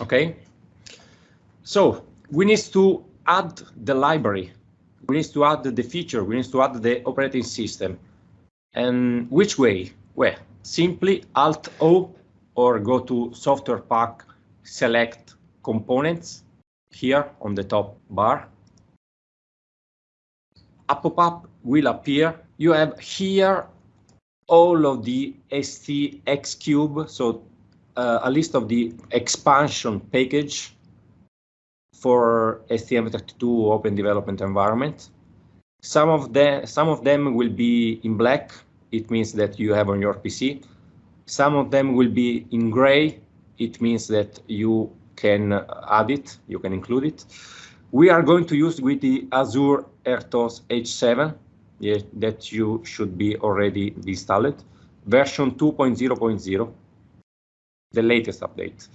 Okay, so we need to add the library. We need to add the feature. We need to add the operating system. And which way? Well, simply Alt O or go to Software Pack, select Components here on the top bar. A pop-up will appear. You have here all of the ST Cube, so uh, a list of the expansion package for STM32 Open Development Environment. Some of them, some of them will be in black. It means that you have on your PC. Some of them will be in gray. It means that you can add it, you can include it. We are going to use with the Azure RTOS H7 yeah, that you should be already installed, version 2.0.0 the latest update.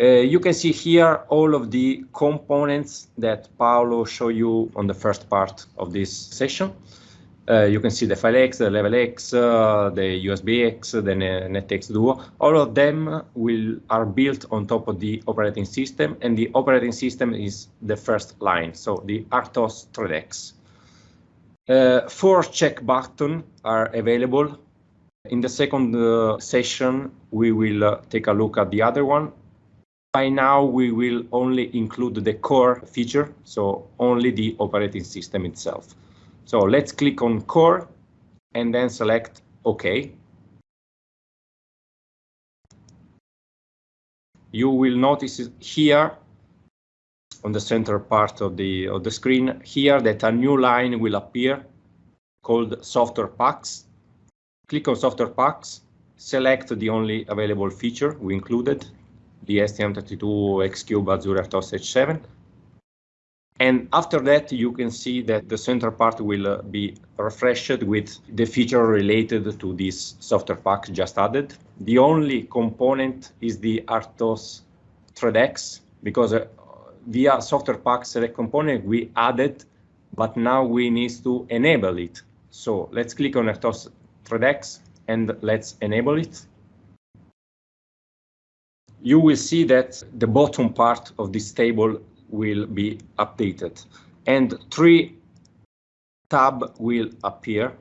Uh, you can see here all of the components that Paolo showed you on the first part of this session. Uh, you can see the FileX, the LevelX, uh, the USBX, the NetX Duo. All of them will are built on top of the operating system, and the operating system is the first line, so the RTOS ThreadX. Uh, four check buttons are available in the second uh, session, we will uh, take a look at the other one. By now, we will only include the core feature, so only the operating system itself. So let's click on core and then select OK. You will notice here on the center part of the of the screen here that a new line will appear called software packs Click on Software Packs, select the only available feature we included, the STM32 X-Cube Azure RTOS H7. And after that, you can see that the center part will uh, be refreshed with the feature related to this software pack just added. The only component is the RTOS ThreadX, because uh, via software pack select component we added, but now we need to enable it. So let's click on RTOS ThreadX and let's enable it. You will see that the bottom part of this table will be updated and three tab will appear.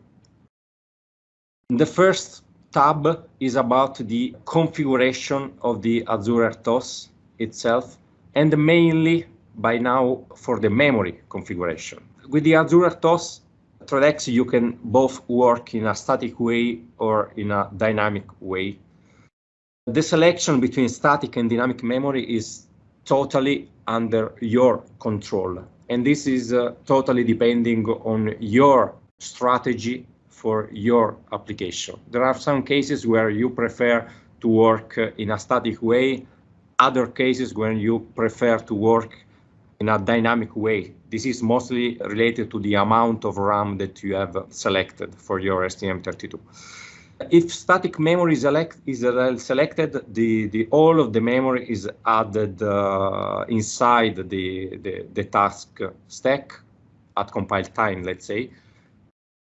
The first tab is about the configuration of the Azure RTOS itself and mainly by now for the memory configuration. With the Azure RTOS, ThreadX, you can both work in a static way or in a dynamic way. The selection between static and dynamic memory is totally under your control. And this is uh, totally depending on your strategy for your application. There are some cases where you prefer to work uh, in a static way, other cases when you prefer to work in a dynamic way. This is mostly related to the amount of RAM that you have selected for your STM32. If static memory is, elect, is selected, the, the, all of the memory is added uh, inside the, the, the task stack at compile time, let's say.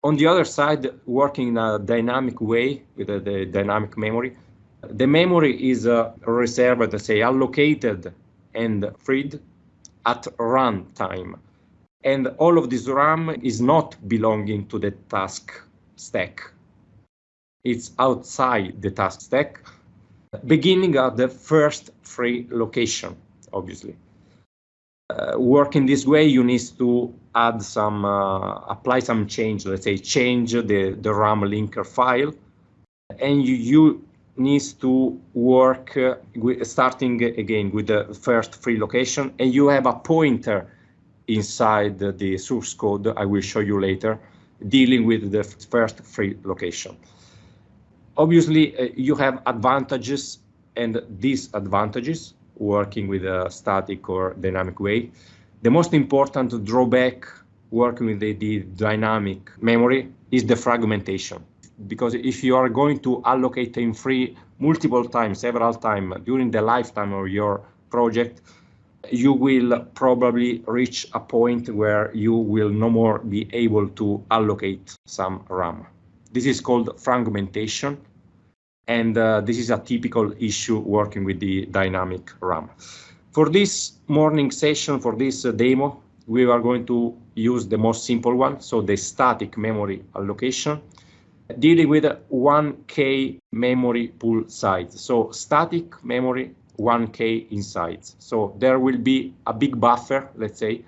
On the other side, working in a dynamic way with the, the dynamic memory, the memory is uh, reserved, say, allocated and freed at runtime. And all of this RAM is not belonging to the task stack. It's outside the task stack, beginning at the first free location, obviously. Uh, working this way, you need to add some, uh, apply some change, let's say change the, the RAM linker file. And you, you needs to work uh, with, starting again with the first free location and you have a pointer inside the, source code I will show you later dealing with the first free location. Obviously, uh, you have advantages and disadvantages working with a static or dynamic way. The most important drawback working with the, the dynamic memory is the fragmentation because if you are going to allocate time free multiple times, several times during the lifetime of your project, you will probably reach a point where you will no more be able to allocate some RAM. This is called fragmentation. And uh, this is a typical issue working with the dynamic RAM. For this morning session, for this uh, demo, we are going to use the most simple one, so the static memory allocation, dealing with 1K memory pool size. So static memory 1K inside. So there will be a big buffer, let's say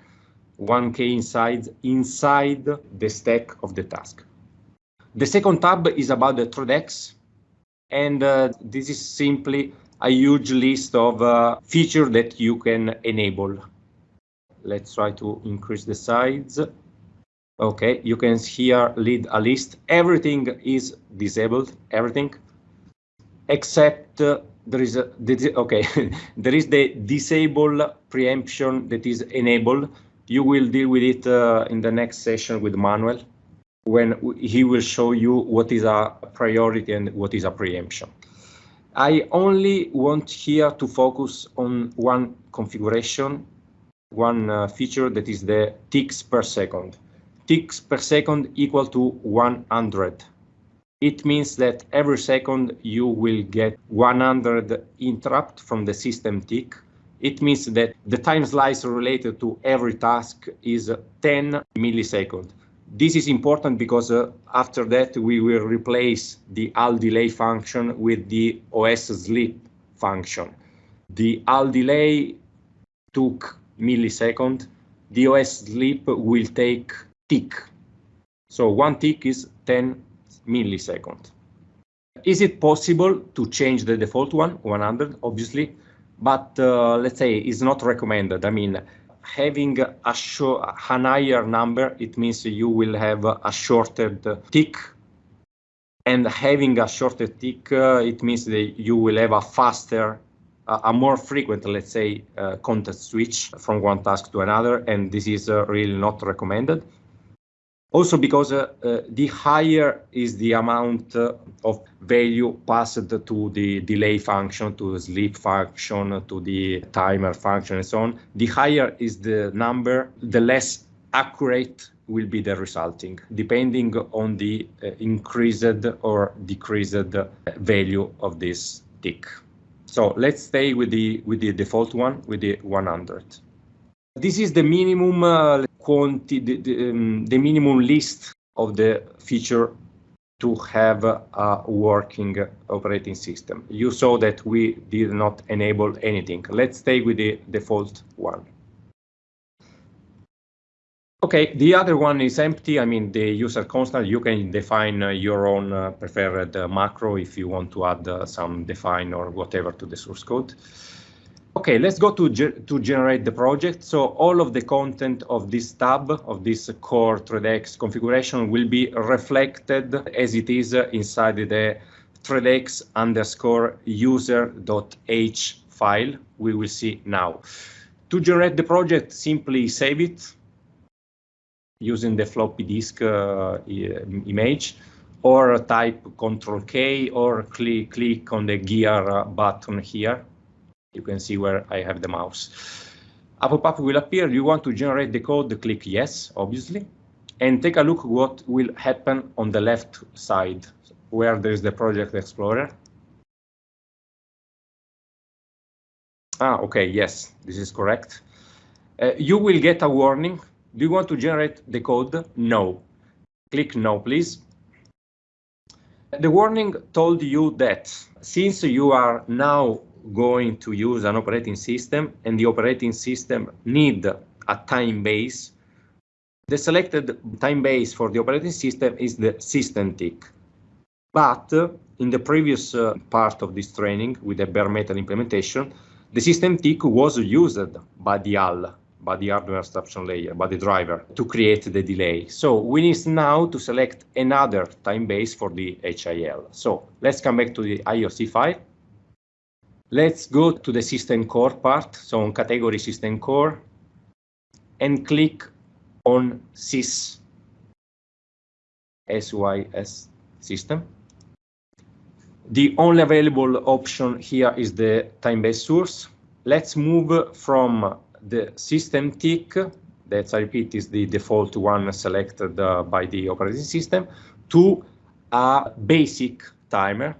1K inside, inside the stack of the task. The second tab is about the ThreadX, and uh, this is simply a huge list of uh, features that you can enable. Let's try to increase the size. Okay, you can here lead a list. Everything is disabled, everything, except uh, there is a, okay, there is the disable preemption that is enabled. You will deal with it uh, in the next session with Manuel when he will show you what is a priority and what is a preemption. I only want here to focus on one configuration, one uh, feature that is the ticks per second. Ticks per second equal to 100. It means that every second you will get 100 interrupt from the system tick. It means that the time slice related to every task is 10 milliseconds. This is important because uh, after that we will replace the all delay function with the OS sleep function. The all delay took millisecond, the OS sleep will take tick. So one tick is 10 millisecond. Is it possible to change the default one, 100, obviously, but uh, let's say it's not recommended. I mean, having a, a higher number, it means you will have a shorter tick. And having a shorter tick, uh, it means that you will have a faster, a more frequent, let's say, uh, context switch from one task to another. And this is uh, really not recommended. Also because uh, the higher is the amount uh, of value passed to the delay function, to the sleep function, to the timer function and so on, the higher is the number, the less accurate will be the resulting, depending on the uh, increased or decreased value of this tick. So let's stay with the with the default one, with the 100. This is the minimum uh, quanti the, the, um, the, minimum list of the feature to have a working operating system. You saw that we did not enable anything. Let's stay with the default one. Okay, the other one is empty. I mean, the user constant, you can define uh, your own uh, preferred uh, macro if you want to add uh, some define or whatever to the source code. Okay, let's go to, ge to generate the project. So all of the content of this tab, of this core ThreadX configuration will be reflected as it is inside the ThreadX underscore user.h file we will see now. To generate the project, simply save it using the floppy disk uh, image or type Control K or click, click on the gear button here you can see where I have the mouse. A pop-up will appear. You want to generate the code, click yes, obviously, and take a look what will happen on the left side where there's the project explorer. Ah, okay, yes, this is correct. Uh, you will get a warning. Do you want to generate the code? No. Click no, please. The warning told you that since you are now going to use an operating system and the operating system need a time base, the selected time base for the operating system is the system tick. But in the previous uh, part of this training with the bare metal implementation, the system tick was used by the HAL, by the hardware abstraction layer, by the driver to create the delay. So we need now to select another time base for the HAL. So let's come back to the IOC file Let's go to the system core part, so on category system core, and click on sys, SYS system. The only available option here is the time-based source. Let's move from the system tick, that I repeat is the default one selected uh, by the operating system, to a basic timer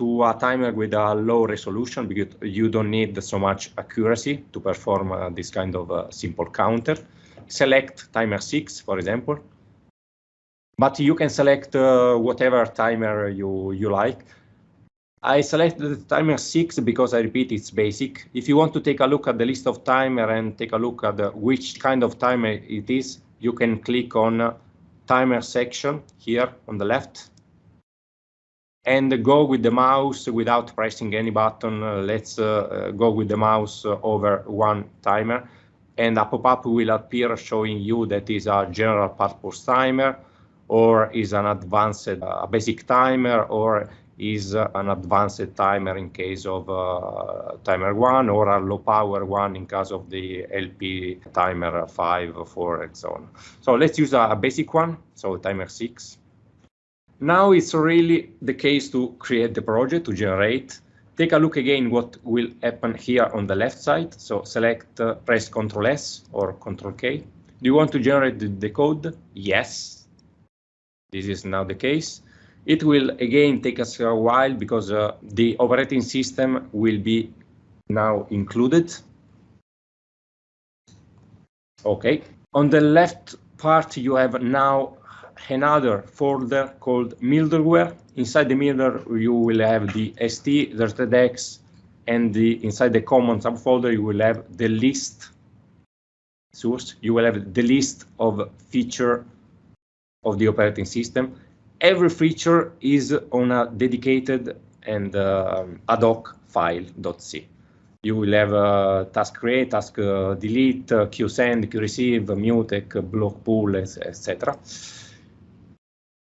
to a timer with a low resolution because you don't need so much accuracy to perform uh, this kind of uh, simple counter. Select timer 6, for example. But you can select uh, whatever timer you, you like. I selected timer 6 because I repeat it's basic. If you want to take a look at the list of timer and take a look at the, which kind of timer it is, you can click on timer section here on the left and go with the mouse without pressing any button. Uh, let's uh, go with the mouse over one timer and a pop-up will appear showing you that is a general purpose timer or is an advanced uh, basic timer or is uh, an advanced timer in case of uh, timer 1 or a low power one in case of the LP timer 5, 4 and so on. So let's use a, a basic one, so timer 6. Now it's really the case to create the project, to generate. Take a look again what will happen here on the left side. So select, uh, press Ctrl S or Ctrl K. Do you want to generate the, the code? Yes. This is now the case. It will again take us a while because uh, the operating system will be now included. Okay. On the left part, you have now another folder called middleware. Inside the middleware, you will have the ST, the ThreadX, and the inside the common subfolder, you will have the list source. You will have the list of feature of the operating system every feature is on a dedicated and uh, ad hoc file .c. You will have uh, task create, task uh, delete, uh, queue send, queue receive, mutex, block pool, etc.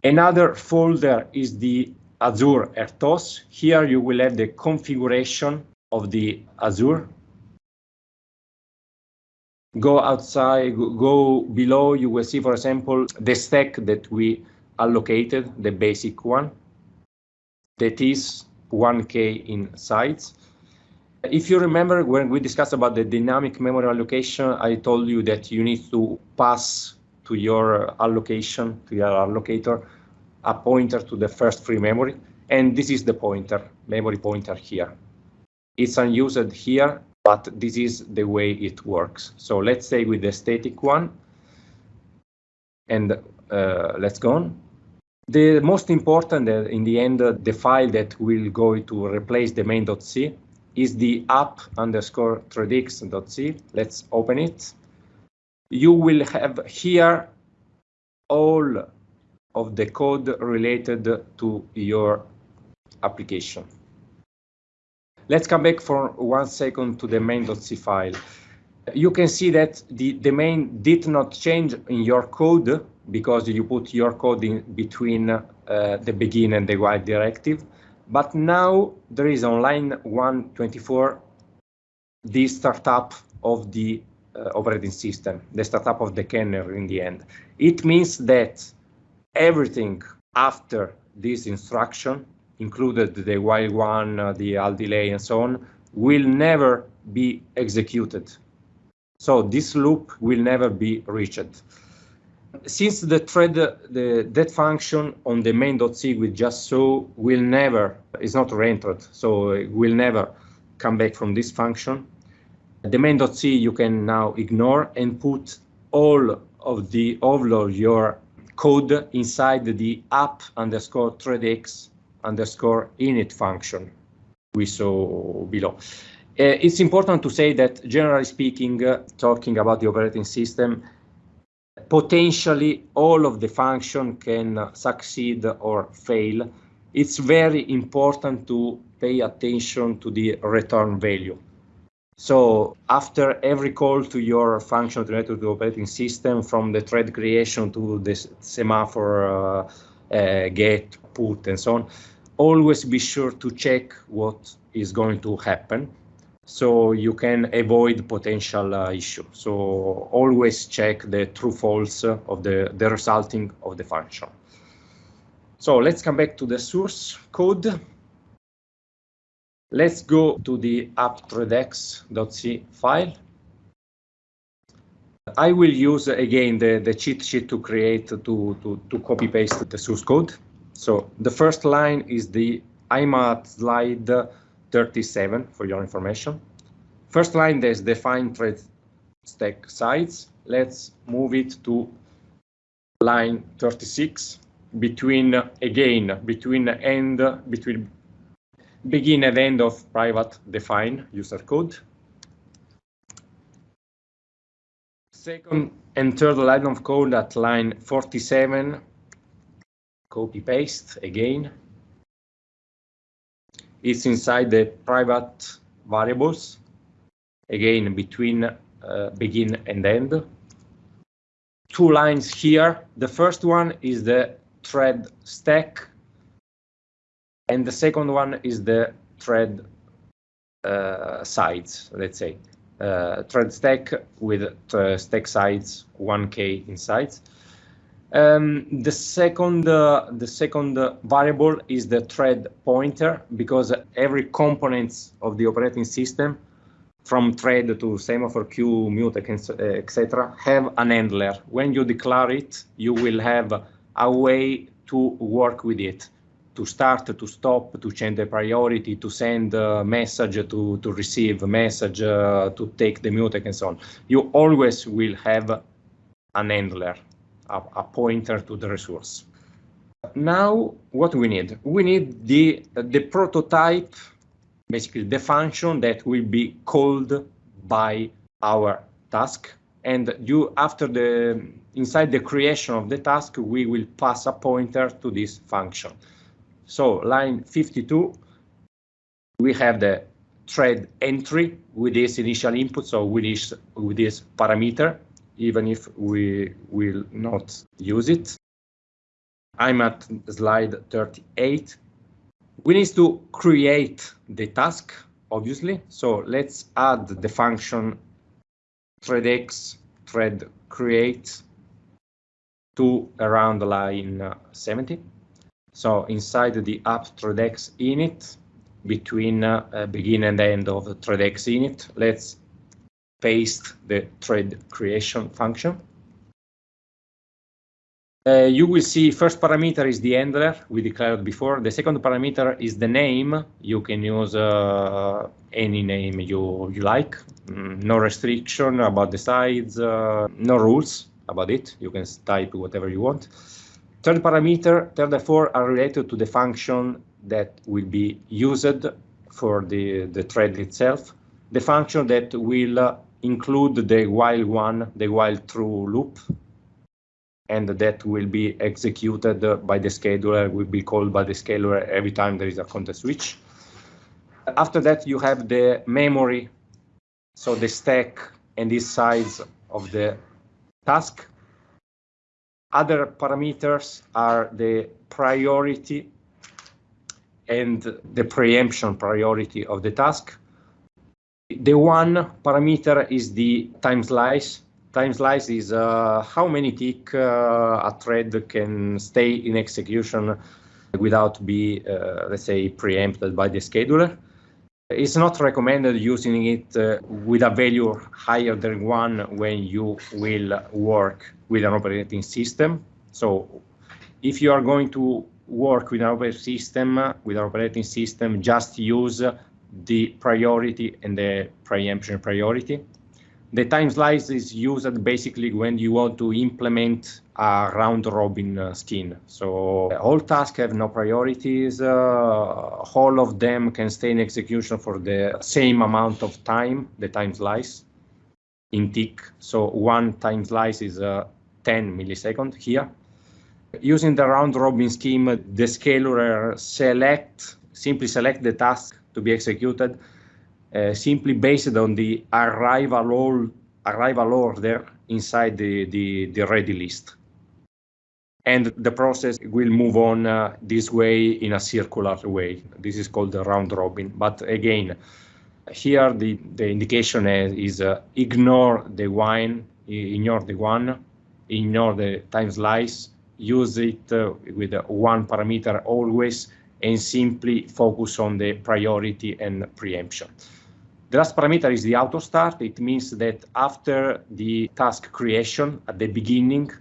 Another folder is the Azure RTOS. Here you will have the configuration of the Azure. Go outside, go below, you will see, for example, the stack that we allocated, the basic one, that is 1K in size. If you remember when we discussed about the dynamic memory allocation, I told you that you need to pass to your allocation, to your allocator, a pointer to the first free memory. And this is the pointer, memory pointer here. It's unused here, but this is the way it works. So let's say with the static one, and uh, let's go on. The most important, uh, in the end, uh, the file that will go to replace the main.c is the app underscore threadx.c. Let's open it. You will have here all of the code related to your application. Let's come back for one second to the main.c file. You can see that the, the main did not change in your code because you put your code in between uh, the begin and the while directive. But now there is on line 124 the startup of the operating system, the startup of the kernel in the end. It means that everything after this instruction, included the while one, uh, the al delay and so on, will never be executed. So this loop will never be reached since the thread, the that function on the main.c we just saw will never, is not reentered, so it will never come back from this function. The main.c you can now ignore and put all of the of your code inside the app underscore threadx underscore init function we saw below. Uh, it's important to say that generally speaking, uh, talking about the operating system, potentially all of the function can succeed or fail. It's very important to pay attention to the return value. So after every call to your function to the operating system, from the thread creation to the semaphore uh, uh, get, put, and so on, always be sure to check what is going to happen so you can avoid potential uh, issue. So always check the true false of the, the resulting of the function. So let's come back to the source code. Let's go to the app.threadx.c file. I will use again the, the cheat sheet to create to, to, to copy paste the source code. So the first line is the I'm at slide 37 for your information. First line is define thread stack size. Let's move it to line 36 between again between end between begin and end of private define user code. Second and third line of code at line 47, copy paste again. It's inside the private variables, again between uh, begin and end. Two lines here. The first one is the thread stack, and the second one is the thread uh, sides, let's say uh, thread stack with uh, stack size 1k inside. Um, the second uh, the second variable is the thread pointer because every components of the operating system from thread to semaphore queue, mutex, etc., have an handler. When you declare it, you will have a way to work with it to start, to stop, to change the priority, to send a message, to, to receive a message, uh, to take the mutex and so on. You always will have an handler, a, a pointer to the resource. Now, what we need? We need the, the prototype, basically the function that will be called by our task. And you, after the, inside the creation of the task, we will pass a pointer to this function. So line 52, we have the thread entry with this initial input, so with this, with this parameter, even if we will not use it. I'm at slide 38. We need to create the task, obviously. So let's add the function threadx thread create to around line 70. So inside the app ThreadX init, between uh, begin and end of the ThreadX init, let's paste the thread creation function. Uh, you will see first parameter is the handler we declared before. The second parameter is the name. You can use uh, any name you, you like. Mm, no restriction about the size, uh, no rules about it. You can type whatever you want. Third parameter, third and four are related to the function that will be used for the, the thread itself. The function that will uh, include the while one, the while true loop, and that will be executed by the scheduler, will be called by the scheduler every time there is a context switch. After that, you have the memory, so the stack and the size of the task. Other parameters are the priority and the preemption priority of the task. The one parameter is the time slice. Time slice is uh, how many tick uh, a thread can stay in execution without be, uh, let's say, preempted by the scheduler. It's not recommended using it uh, with a value higher than one when you will work with an operating system. So if you are going to work with an operating system, with an operating system, just use the priority and the preemption priority. The time slice is used basically when you want to implement a round robin uh, scheme. So all tasks have no priorities. Uh, all of them can stay in execution for the same amount of time, the time slice in tick. So one time slice is uh, 10 milliseconds here. Using the round robin scheme, the scheduler select, simply select the task to be executed uh, simply based on the arrival, all, arrival order inside the, the, the ready list. And the process will move on uh, this way in a circular way. This is called the round robin. But again, here the, the indication is, uh, ignore the wine, ignore the one, ignore the time slice, use it uh, with one parameter always, and simply focus on the priority and preemption. The last parameter is the auto start. It means that after the task creation at the beginning,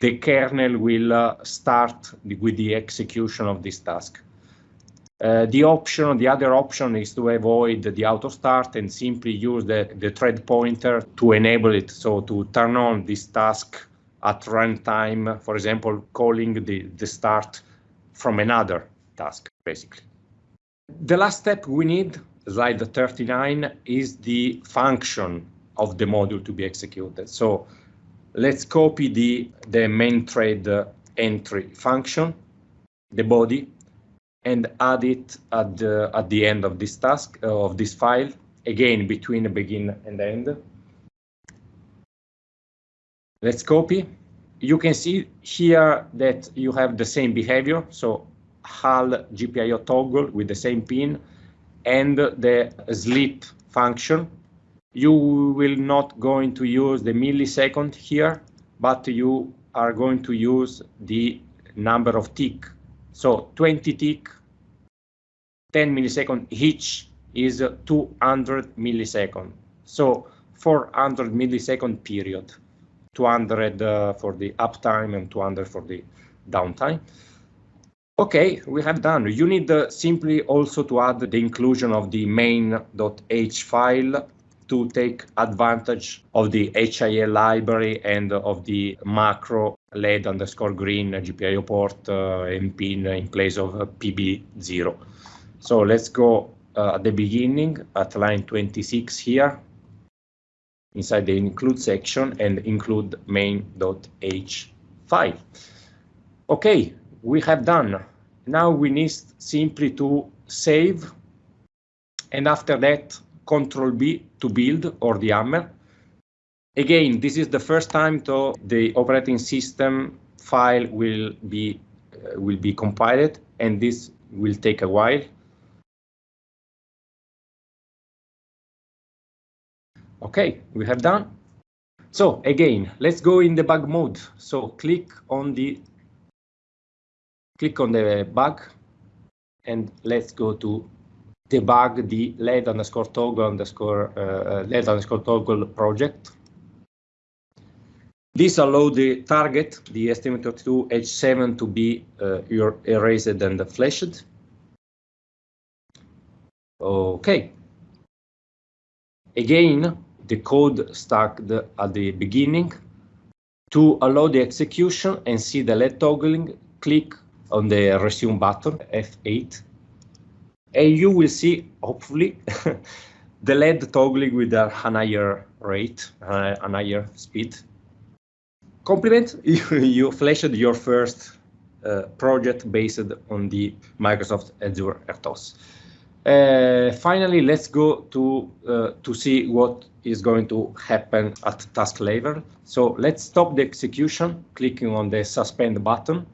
the kernel will uh, start with the execution of this task. Uh, the option, the other option is to avoid the auto start and simply use the, the thread pointer to enable it. So to turn on this task at runtime, for example, calling the, the start from another task, basically. The last step we need, slide 39, is the function of the module to be executed. So let's copy the, the main thread entry function, the body, and add it at the, at the end of this task, uh, of this file, again, between the begin and end. Let's copy. You can see here that you have the same behavior. So HAL GPIO toggle with the same pin and the sleep function. You will not going to use the millisecond here, but you are going to use the number of tick. So 20 tick, 10 millisecond each is 200 millisecond. So 400 millisecond period, 200 uh, for the uptime and 200 for the downtime. Okay, we have done. You need uh, simply also to add the inclusion of the main.h file to take advantage of the HAL library and of the macro LED underscore green GPIO port uh, and pin in place of uh, PB0. So let's go uh, at the beginning at line 26 here inside the include section and include main.h file. Okay, we have done. Now we need simply to save and after that control B to build or the hammer. Again, this is the first time to the operating system file will be uh, will be compiled and this will take a while. Okay, we have done. So again, let's go in the bug mode. So click on the click on the bug and let's go to debug the LED underscore toggle underscore uh, LED underscore toggle project. This allow the target, the STM32 H7 to be uh, erased and flashed. Okay. Again, the code stacked at the beginning. To allow the execution and see the LED toggling, click on the resume button, F8. And you will see, hopefully, the LED toggling with a higher rate, uh, a higher speed. Compliment, you, you flashed your first uh, project based on the Microsoft Azure RTOS. Uh, finally, let's go to uh, to see what is going to happen at task level. So let's stop the execution, clicking on the suspend button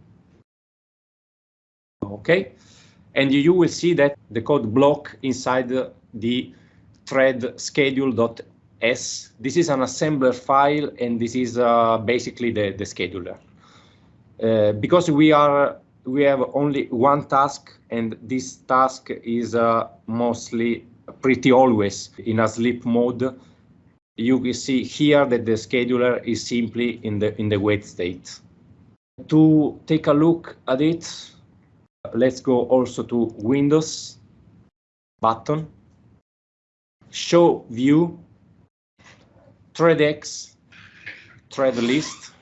okay? And you will see that the code block inside the, the thread schedule.s. This is an assembler file, and this is uh, basically the, the scheduler. Uh, because we are we have only one task, and this task is uh, mostly pretty always in a sleep mode. You will see here that the scheduler is simply in the in the wait state. To take a look at it, let's go also to Windows button, show view, threadx, thread list.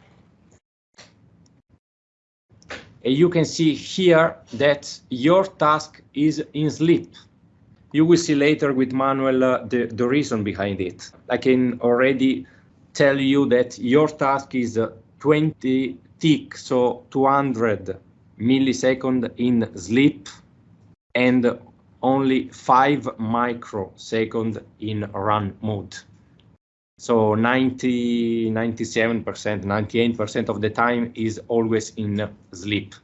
And you can see here that your task is in sleep. You will see later with Manuel uh, the, the reason behind it. I can already tell you that your task is uh, 20 tick, so 200 millisecond in sleep and only 5 microsecond in run mode. So 90, 97%, 98% of the time is always in sleep.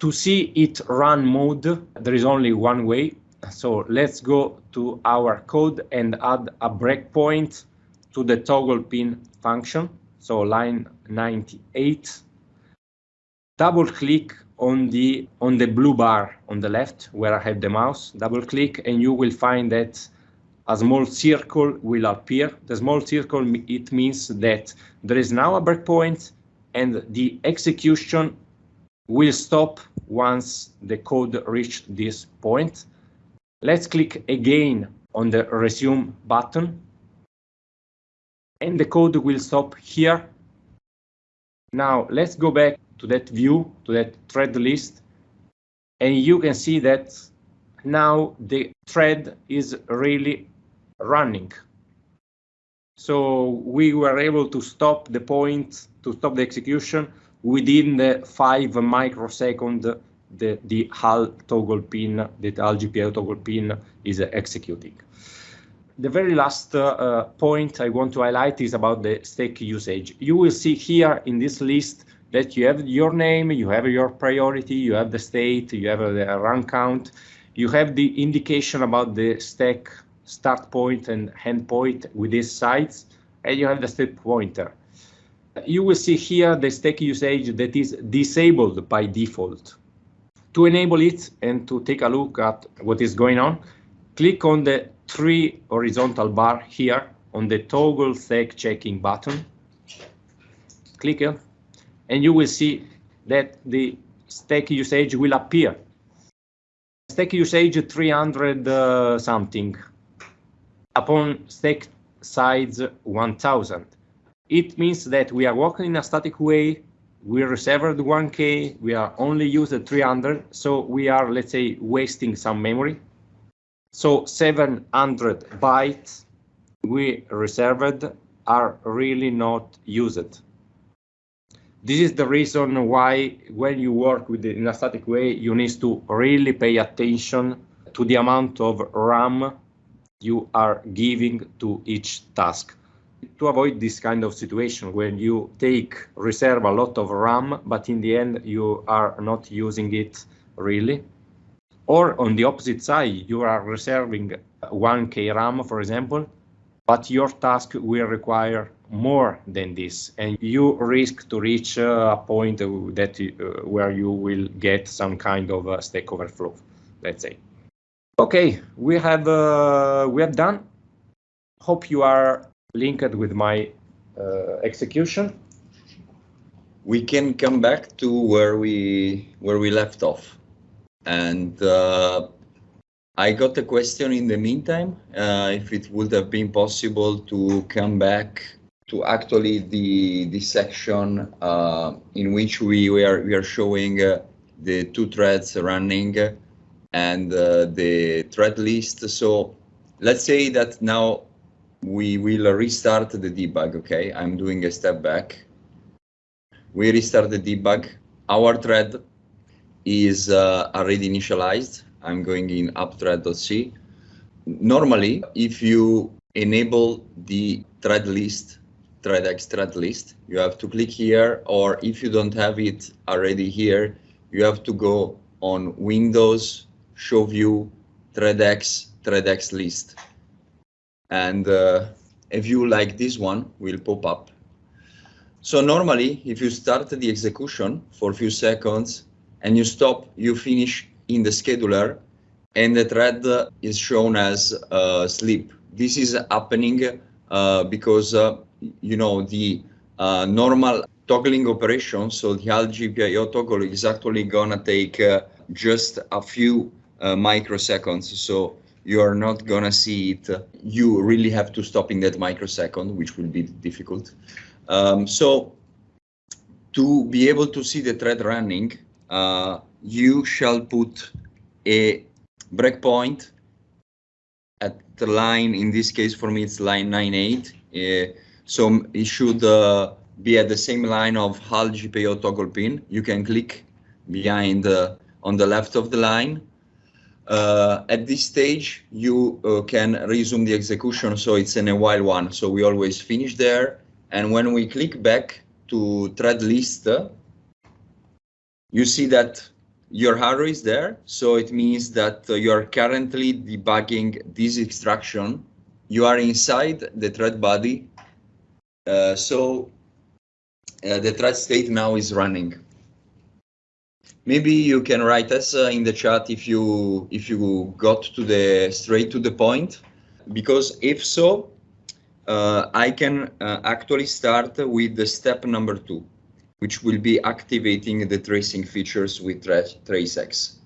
To see it run mode, there is only one way. So let's go to our code and add a breakpoint to the toggle pin function. So line 98 double click on the on the blue bar on the left where I have the mouse, double click and you will find that a small circle will appear. The small circle, it means that there is now a breakpoint and the execution will stop once the code reached this point. Let's click again on the resume button. And the code will stop here. Now let's go back to that view, to that thread list. And you can see that now the thread is really running. So we were able to stop the point, to stop the execution within the five microsecond the, the HAL toggle pin, the HAL GPIO toggle pin is executing. The very last uh, point I want to highlight is about the stack usage. You will see here in this list that you have your name, you have your priority, you have the state, you have the run count, you have the indication about the stack start point and end point with these sites, and you have the step pointer. You will see here the stack usage that is disabled by default. To enable it and to take a look at what is going on, click on the three horizontal bar here on the toggle stack checking button. Click it, and you will see that the stack usage will appear. Stack usage 300 uh, something upon stack size 1000. It means that we are working in a static way, we reserved 1K, we are only used 300, so we are, let's say, wasting some memory. So 700 bytes we reserved are really not used. This is the reason why when you work with it in a static way, you need to really pay attention to the amount of RAM you are giving to each task. To avoid this kind of situation when you take reserve a lot of RAM, but in the end you are not using it really. Or on the opposite side, you are reserving 1K RAM, for example, but your task will require more than this, and you risk to reach a point that uh, where you will get some kind of a stack overflow, let's say. Okay, we have uh, we have done. Hope you are linked with my uh, execution. We can come back to where we where we left off, and uh, I got a question in the meantime. Uh, if it would have been possible to come back to actually the the section uh, in which we were we are showing uh, the two threads running and uh, the thread list. So let's say that now we will restart the debug, okay? I'm doing a step back. We restart the debug. Our thread is uh, already initialized. I'm going in appthread.c. Normally, if you enable the thread list, threadx thread list, you have to click here, or if you don't have it already here, you have to go on Windows show view threadx threadx list. And uh, a view like this one will pop up. So normally if you start the execution for a few seconds and you stop you finish in the scheduler and the thread is shown as uh, sleep. This is happening uh, because uh, you know the uh, normal toggling operation so the HAL GPIO toggle is actually gonna take uh, just a few uh, microseconds. So you are not gonna see it. You really have to stop in that microsecond, which will be difficult. Um, so to be able to see the thread running, uh, you shall put a breakpoint at the line, in this case for me it's line 98. Uh, so it should uh, be at the same line of HAL GPIO toggle pin. You can click behind uh, on the left of the line uh, at this stage, you uh, can resume the execution, so it's in a while one. So we always finish there. And when we click back to thread list, you see that your arrow is there. So it means that uh, you are currently debugging this extraction. You are inside the thread body. Uh, so uh, the thread state now is running. Maybe you can write us uh, in the chat if you if you got to the straight to the point, because if so, uh, I can uh, actually start with the step number two. which will be activating the tracing features with tra TraceX.